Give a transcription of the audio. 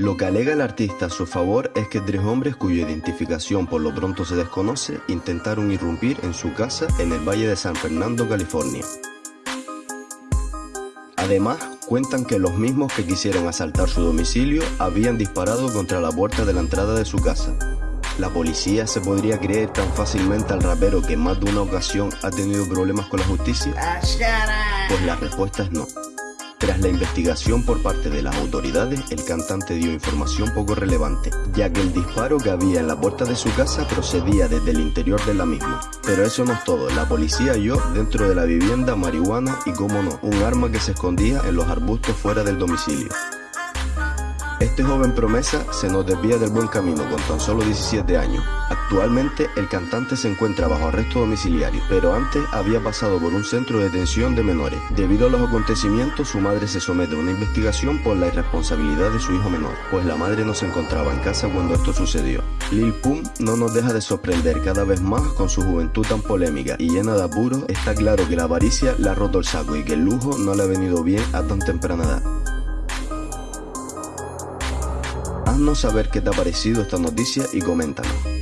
Lo que alega el artista a su favor es que tres hombres cuya identificación por lo pronto se desconoce intentaron irrumpir en su casa en el Valle de San Fernando, California. Además, cuentan que los mismos que quisieron asaltar su domicilio habían disparado contra la puerta de la entrada de su casa. ¿La policía se podría creer tan fácilmente al rapero que más de una ocasión ha tenido problemas con la justicia? Pues la respuesta es no. Tras la investigación por parte de las autoridades, el cantante dio información poco relevante, ya que el disparo que había en la puerta de su casa procedía desde el interior de la misma. Pero eso no es todo, la policía halló dentro de la vivienda marihuana y, como no, un arma que se escondía en los arbustos fuera del domicilio. Este joven promesa se nos desvía del buen camino con tan solo 17 años. Actualmente el cantante se encuentra bajo arresto domiciliario, pero antes había pasado por un centro de detención de menores. Debido a los acontecimientos, su madre se somete a una investigación por la irresponsabilidad de su hijo menor, pues la madre no se encontraba en casa cuando esto sucedió. Lil Pump no nos deja de sorprender cada vez más con su juventud tan polémica y llena de apuros. Está claro que la avaricia le ha roto el saco y que el lujo no le ha venido bien a tan temprana edad. Haznos saber qué te ha parecido esta noticia y coméntanos.